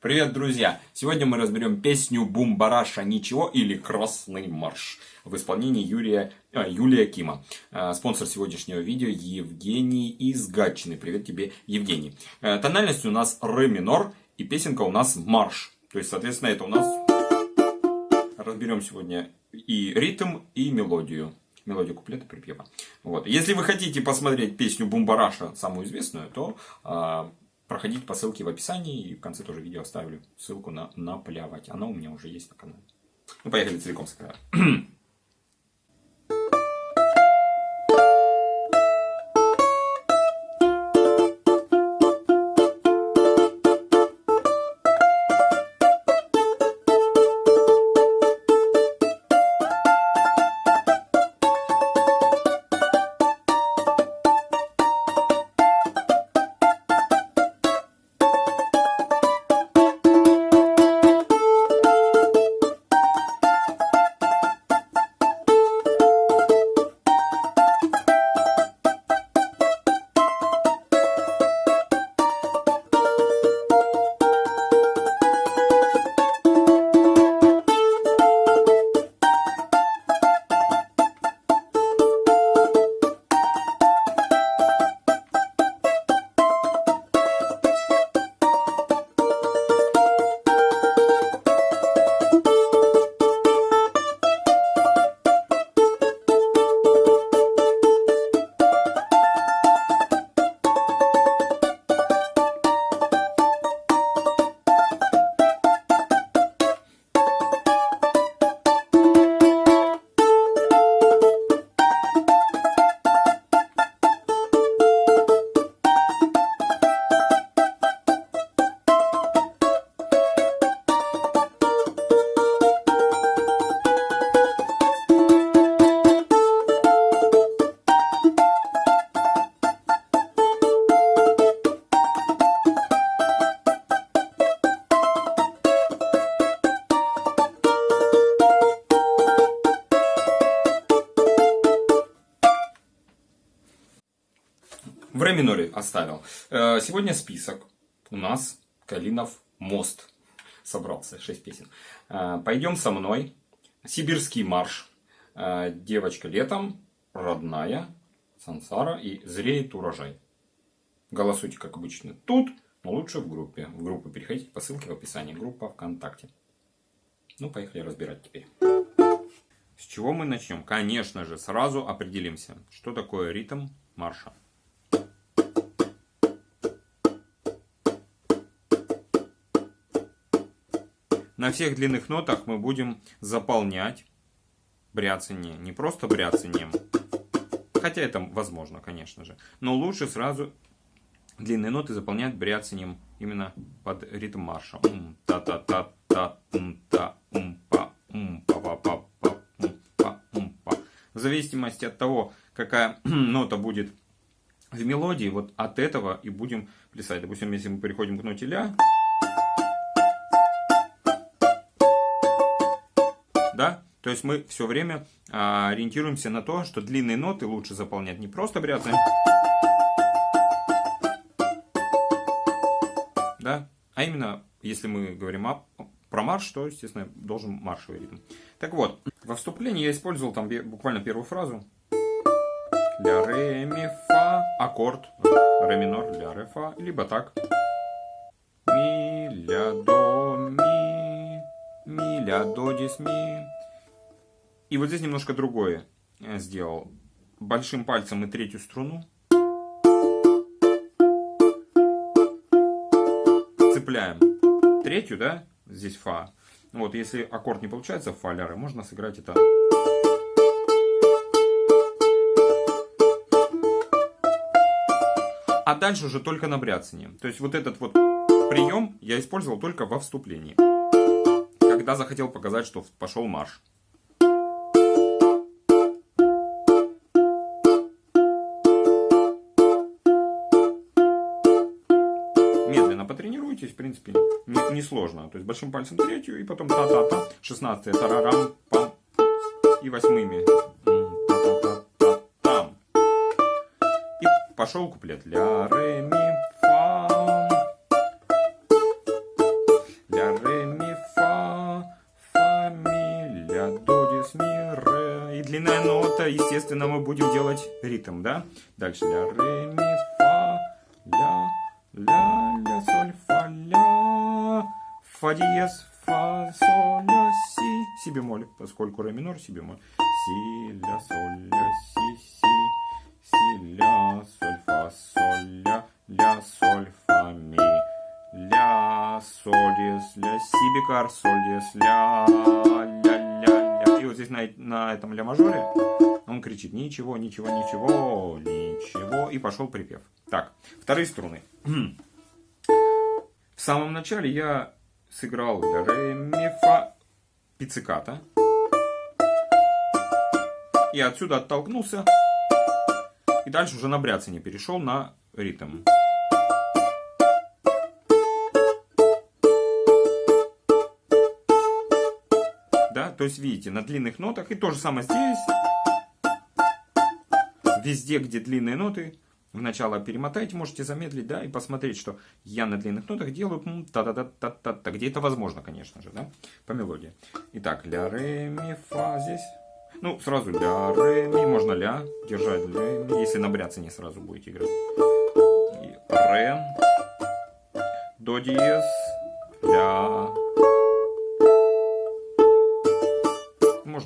Привет, друзья! Сегодня мы разберем песню «Бумбараша ничего» или «Красный марш» в исполнении Юрия, а, Юлия Кима. А, спонсор сегодняшнего видео Евгений из Гатчины. Привет тебе, Евгений. А, тональность у нас ре минор и песенка у нас марш. То есть, соответственно, это у нас... Разберем сегодня и ритм, и мелодию мелодию куплета припева. Вот. Если вы хотите посмотреть песню Бумбараша, самую известную, то проходить по ссылке в описании. И в конце тоже видео оставлю ссылку на наплявать. Она у меня уже есть на канале. Ну, поехали целиком с в ре миноре оставил. Э, сегодня список. У нас Калинов мост собрался, 6 песен. Э, Пойдем со мной. Сибирский марш. Э, Девочка летом. Родная. Сансара и Зреет урожай. Голосуйте, как обычно, тут, но лучше в группе. В группу переходите по ссылке в описании. Группа ВКонтакте. Ну, поехали разбирать теперь. С чего мы начнем? Конечно же, сразу определимся, что такое ритм марша. На всех длинных нотах мы будем заполнять бряцание. Не просто бряцанием, хотя это возможно, конечно же. Но лучше сразу длинные ноты заполнять бряцанием именно под ритм марша. та та та та та па па па па па В зависимости от того, какая нота будет в мелодии, вот от этого и будем плясать. Допустим, если мы переходим к ноте ля, да? То есть мы все время а, ориентируемся на то, что длинные ноты лучше заполнять не просто бряцаем, да? а именно, если мы говорим о, про марш, то, естественно, должен маршевый ритм. Так вот, во вступлении я использовал там буквально первую фразу. Ля, ре, ми, фа, аккорд, ре минор, ля, ре, фа, либо так. Ми, ля, до, ми, ля, до, дис, ми. И вот здесь немножко другое сделал. Большим пальцем и третью струну. Цепляем третью, да, здесь фа. Вот, если аккорд не получается фа ля, можно сыграть это. А дальше уже только на бряцание. То есть вот этот вот прием я использовал только во вступлении. Когда захотел показать, что пошел марш. потренируйтесь, в принципе, несложно. Не, То есть большим пальцем третью, и потом та-та-та, шестнадцатая, тарарам, пам, и восьмыми. Та-та-та-та-там. И пошел куплет. Ля, ре, ми, это, естественно, мы будем делать ритм, да? Дальше ля, ре, ми, фа, ля, ля, ля, соль, фа, ля, фа диез, фа, соль, ля, си, си бемоль, поскольку ре минор, си бемоль, си, ля, соль, ля, си, си, си, ля, соль, фа, соль, ля, ля, соль, фа, ми, ля, соль, диез, ля, си бикар, соль, ля, ля, вот здесь на, на этом ля мажоре он кричит ничего, ничего, ничего, ничего, и пошел припев. Так, вторые струны. В самом начале я сыграл ре, ми, фа, пицциката. И отсюда оттолкнулся. И дальше уже на бряцание перешел на ритм. То есть видите, на длинных нотах. И то же самое здесь. Везде, где длинные ноты, в начало перемотайте, можете замедлить, да, и посмотреть, что я на длинных нотах делаю та-та-та-та-та-та, где это возможно, конечно же, да, по мелодии. Итак, ля, ре, ми, фа здесь. Ну, сразу ля, ре, ми, можно ля, держать ля, ми, если на бряце сразу будете играть. И ре, до диез, ля.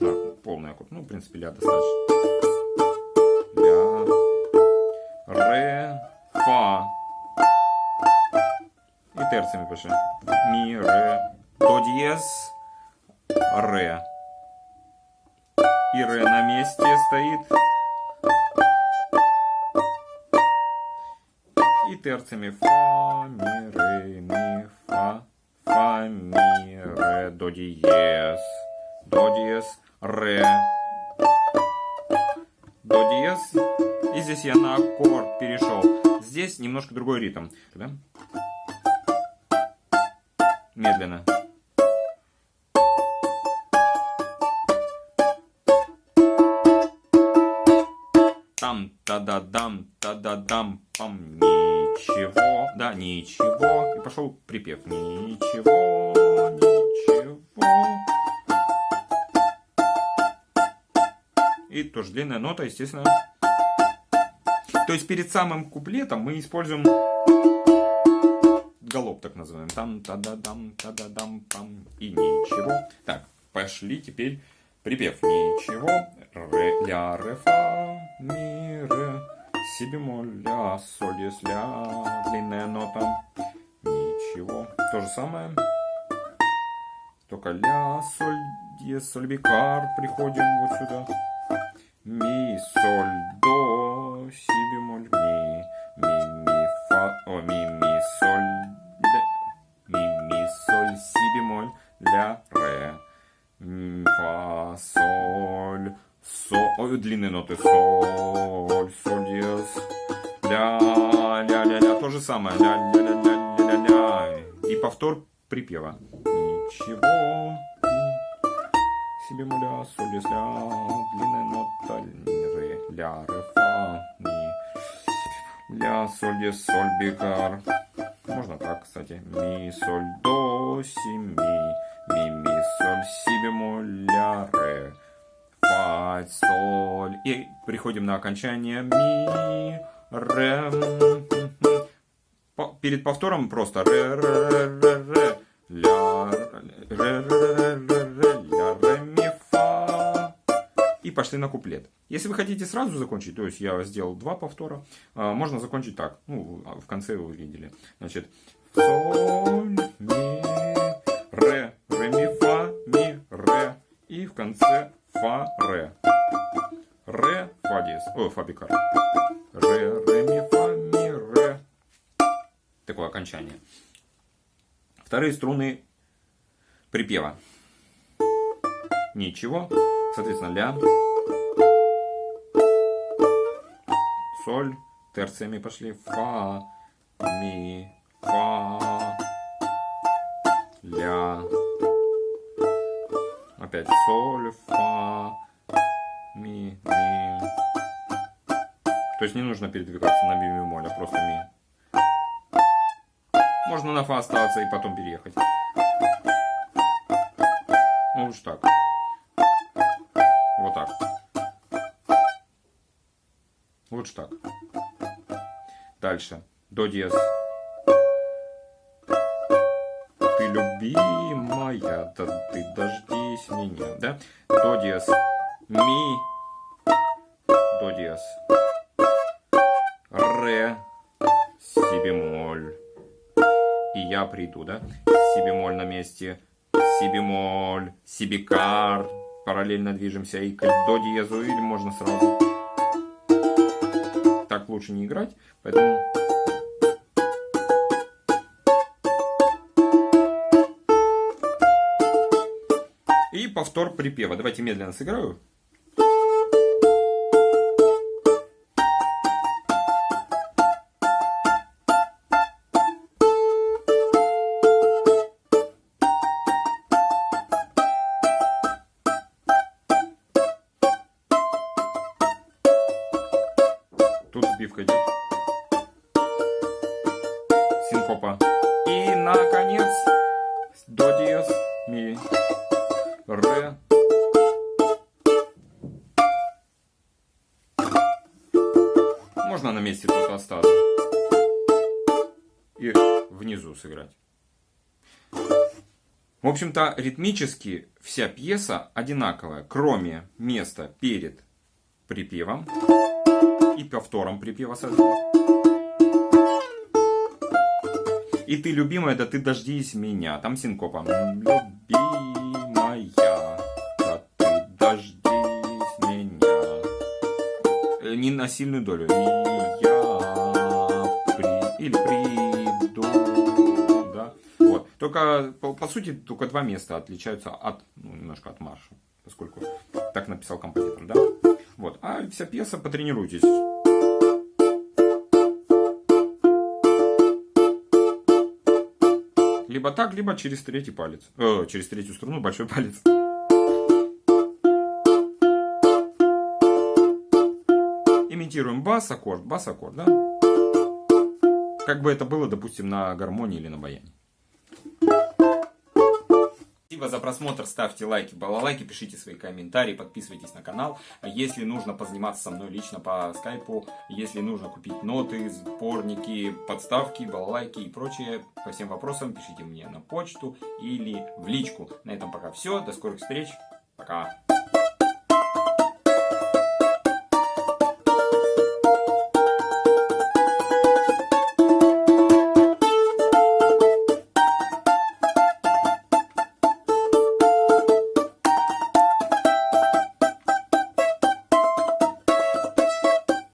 Можно полный аккорд, ну, в принципе, ля достаточно. Ля, ре, фа. И терциями пиши. Ми, ре, до диез, ре. И ре на месте стоит. И терциями фа, ми, ре, ми, фа, фа, ми, ре, до диез, до диез, ре, до диез. И здесь я на аккорд перешел. Здесь немножко другой ритм. Медленно. Там, та-да-дам, та-да-дам, пам, ничего, да, ничего. И пошел припев. Ничего, ничего. И тоже длинная нота, естественно. То есть перед самым куплетом мы используем галоп, так называем. Там, та-да-дам, та-да-дам, пам. И ничего. Так, пошли теперь припев. Ничего, ре, ля, ре, фа, ми, ре, си бемоль, ля, соль, дис, ля, длинная нота. Ничего. То же самое. Только ля, соль, дис, соль, бикар. Приходим вот сюда. Ми, соль, до, си бемоль, ми, ми, ми, фа, о, ми, ми, соль, ля, ми, ми, соль, си бемоль, ля, ре, фа, соль, со, ой, длинные ноты, соль, соль, диез, ля, ля, ля, ля, то же самое, ля, ля, ля, ля, ля, ля, ля, и повтор припева. Ничего, си бемоль, ля, соль, диез, ля, длинная ля, ре, фа, ми, ля, соль, диез, соль, бикар. Можно так, кстати. Ми, соль, до, си, ми, ми, ми, соль, си бемоль, ля, ре, фа, соль. И приходим на окончание ми, ре. По- Перед повтором просто ре, ре, ре, ре, ля, ре, ре, ре, пошли на куплет. Если вы хотите сразу закончить, то есть я сделал два повтора, а, можно закончить так. Ну, в конце вы видели. Значит, соль, ми, ре, ре, ми, фа, ми, ре. И в конце фа, ре. Ре, фа диез. Ой, фа бикар. Ре, ре, ми, фа, ми, ре. Такое окончание. Вторые струны припева. Ничего. Соответственно, ля. Соль. Терциями пошли. Фа. Ми. Фа. Ля. Опять соль. Фа. Ми. Ми. То есть не нужно передвигаться на ми бемоль, а просто ми. Можно на фа остаться и потом переехать. Ну уж так. Лучше так. Дальше. До диез. Ты любимая, да ты дождись меня, да? До диез. Ми. До диез. Ре. Си бемоль. И я приду, да? Си бемоль на месте. Си бемоль. Си бикар. Параллельно движемся и к до диезу, или можно сразу. Лучше не играть, поэтому... И повтор припева. Давайте медленно сыграю. Сбивка идет. Синкопа. И, наконец, до диез, ми, ре. Можно на месте тут остаться. И внизу сыграть. В общем-то, ритмически вся пьеса одинаковая, кроме места перед припевом и повтором припева соответственно. И ты, любимая, да ты дождись меня. Там синкопа. Любимая, да ты дождись меня. Э, Не на сильную долю. И я при... или приду. Да? Вот. Только, по, по сути, только два места отличаются от, ну, немножко от марша. Поскольку так написал композитор, да? Вот. А вся пьеса, потренируйтесь. Либо так, либо через третий палец. Э, через третью струну большой палец. Имитируем бас, аккорд, бас, аккорд, да? Как бы это было, допустим, на гармонии или на баяне. Спасибо за просмотр, ставьте лайки, балалайки, пишите свои комментарии, подписывайтесь на канал. Если нужно позаниматься со мной лично по скайпу, если нужно купить ноты, сборники, подставки, балалайки и прочее, по всем вопросам пишите мне на почту или в личку. На этом пока все, до скорых встреч, пока.